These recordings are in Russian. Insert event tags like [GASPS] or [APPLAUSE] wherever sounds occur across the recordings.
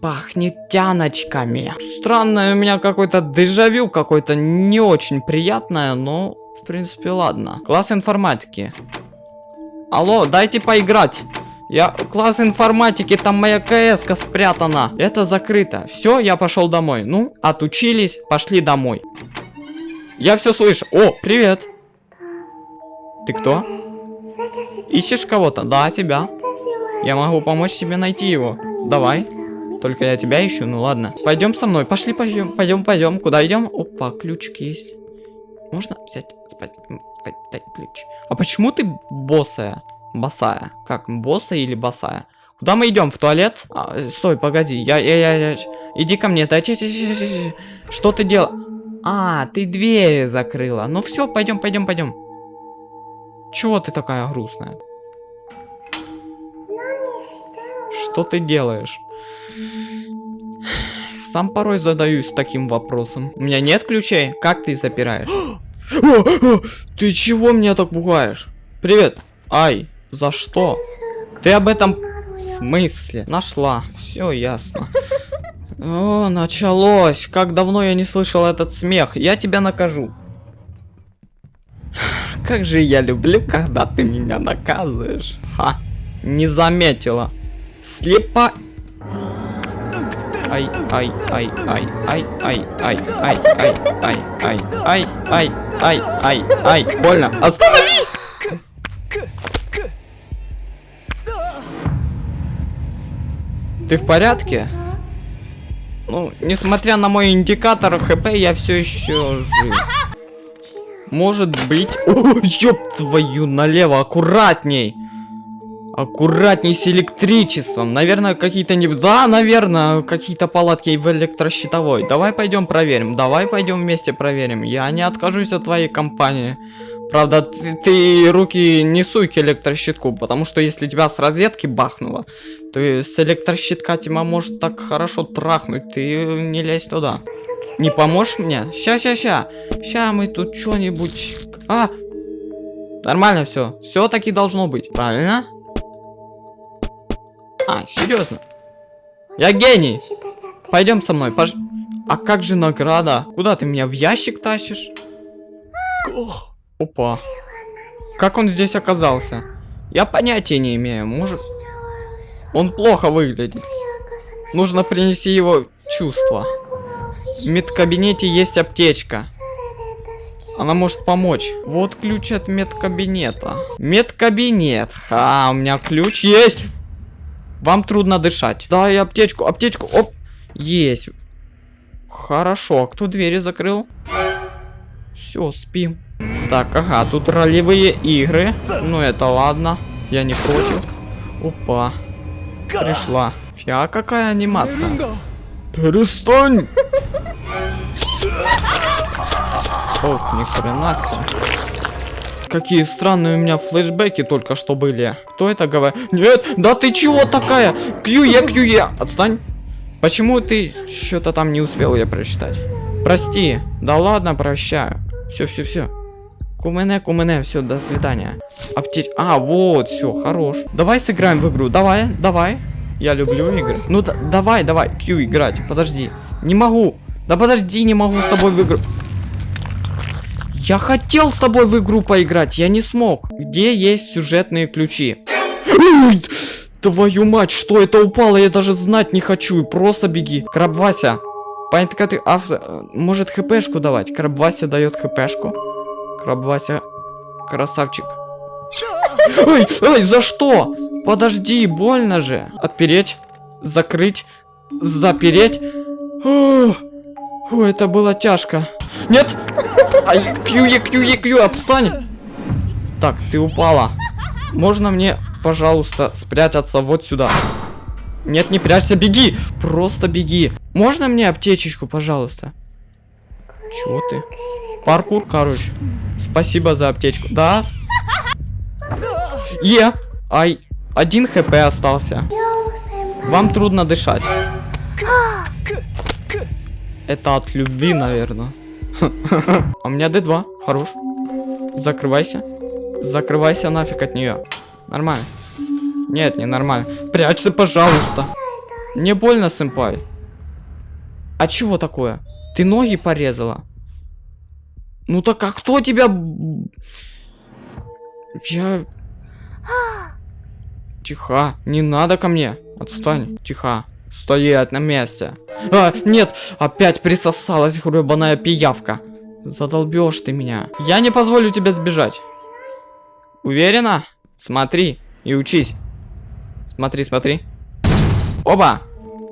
Пахнет тяночками. Странное у меня какой-то дежавю, какой-то не очень приятное, но в принципе ладно. Класс информатики. Алло, дайте поиграть. Я класс информатики, там моя кс спрятана. Это закрыто. Все, я пошел домой. Ну, отучились, пошли домой. Я все слышу. О, привет. Ты кто? Ищешь кого-то? Да, тебя. Я могу помочь тебе найти его. Давай. Только я тебя ищу, ну ладно. Пойдем со мной. Пошли, пойдем, пойдем, пойдем. Куда идем? Опа, ключик есть. Можно взять, спать, дай ключ. А почему ты босая? Босая. Как, босая или босая? Куда мы идем? В туалет? А, э, стой, погоди. Я, я, я, я. Иди ко мне. Да, че, че, че, че. Что ты делал? А, ты двери закрыла. Ну все, пойдем, пойдем, пойдем. Чего ты такая грустная? Что ты делаешь? Сам порой задаюсь таким вопросом. У меня нет ключей? Как ты запираешь? [GASPS] Ты чего меня так пугаешь? Привет. Ай, за что? Ты об этом смысле? Нашла. Все ясно. [LAUGHS] О, началось. Как давно я не слышал этот смех. Я тебя накажу. [SIGHS] Как же я люблю, когда ты меня наказываешь. Ха, не заметила. Слепа... Ай, ай, ай, ай, ай, ай, ай, ай, ай, ай, ай, ай, ай, ай, ай, ай, больно. Остановись! Ты в порядке? Ну, несмотря на мой индикатор ХП, я все еще жив. Может быть... О, ёб твою налево, аккуратней! Аккуратней с электричеством. Наверное, какие-то не... Да, наверное, какие-то палатки в электрощитовой. Давай пойдем проверим. Давай пойдем вместе проверим. Я не откажусь от твоей компании. Правда, ты, ты руки не суй к электрощитку, потому что если тебя с розетки бахнуло, то с электрощитка тебя может так хорошо трахнуть, ты не лезь туда. Не поможешь мне? Ща, ща, ща. Ща мы тут что-нибудь... А! Нормально все. Все таки должно быть. Правильно? А, серьезно? Я гений. Пойдем со мной. Пож... А как же награда? Куда ты меня в ящик тащишь? Опа. Как он здесь оказался? Я понятия не имею. Может... Он плохо выглядит. Нужно принести его чувства. В медкабинете есть аптечка. Она может помочь. Вот ключ от медкабинета. Медкабинет. Ха, у меня ключ есть. Вам трудно дышать. Дай аптечку, аптечку. Оп. Есть. Хорошо. А кто двери закрыл? Все, спим. Так, ага, тут ролевые игры. Ну, это ладно. Я не против. Опа. Пришла. Фиа, какая анимация. Перестань! Ох, ни хрена себе. Какие странные у меня флешбеки только что были. Кто это говорит? Нет, да ты чего такая? Кьюе, кьюе. Отстань. Почему ты что-то там не успел я прочитать? Прости. Да ладно, прощаю. Все, все, все. Кумене, кумене, все, до свидания. Аптеч... А, вот, все, хорош. Давай сыграем в игру. Давай, давай. Я люблю игры. Ну, да, давай, давай, Q играть. Подожди. Не могу. Да подожди, не могу с тобой в игру. Я хотел с тобой в игру поиграть, я не смог. Где есть сюжетные ключи? Твою мать, что это упало? Я даже знать не хочу. Просто беги. Краб Вася. Понятно, ты авто... Может хпшку давать? Краб Вася дает хпшку. Краб Вася красавчик. Ой, ой, за что? Подожди, больно же. Отпереть, закрыть, запереть. О, это было тяжко. Нет! Ай, кью, кью, кью, отстань! Так, ты упала. Можно мне, пожалуйста, спрятаться вот сюда? Нет, не прячься, беги! Просто беги. Можно мне аптечечку, пожалуйста? Чего ты? Паркур, короче. Спасибо за аптечку. Да? Е! Ай, один хп остался. Вам трудно дышать. Это от любви, наверное. [LAUGHS] А у меня D2. Хорош. Закрывайся. Закрывайся нафиг от нее. Нормально. Нет, не нормально. Прячься, пожалуйста. Не больно, сэмпай. А чего такое? Ты ноги порезала? Ну так а кто тебя... Я... [GASPS] Тихо, не надо ко мне. Отстань, тихо. Стоять на месте. А, нет, опять присосалась гребаная пиявка. Задолбешь ты меня. Я не позволю тебе сбежать. Уверена? Смотри и учись. Смотри, смотри. Оба!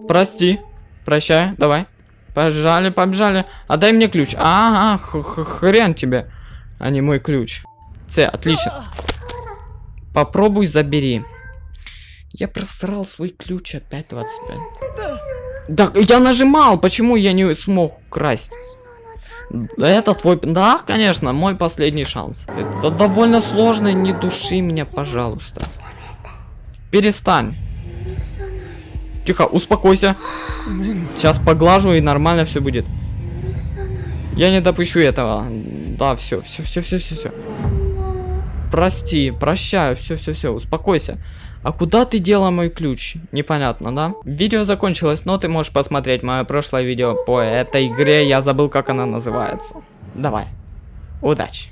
Прости. Прощай, давай. Побежали, побежали. Отдай мне ключ. Ага, х- х- хрен тебе, а не мой ключ. С, отлично. Попробуй забери. Я просрал свой ключ опять 25. Да, я нажимал, почему я не смог украсть? Да это твой... Да, конечно, мой последний шанс. Это довольно сложно, не души меня, пожалуйста. Перестань. Тихо, успокойся. Сейчас поглажу и нормально все будет. Я не допущу этого. Да, все, все, все, все, все, все. Прости, прощаю, все, все, все, успокойся. А куда ты дела мой ключ? Непонятно, да? Видео закончилось, но ты можешь посмотреть мое прошлое видео по этой игре. Я забыл, как она называется. Давай. Удачи.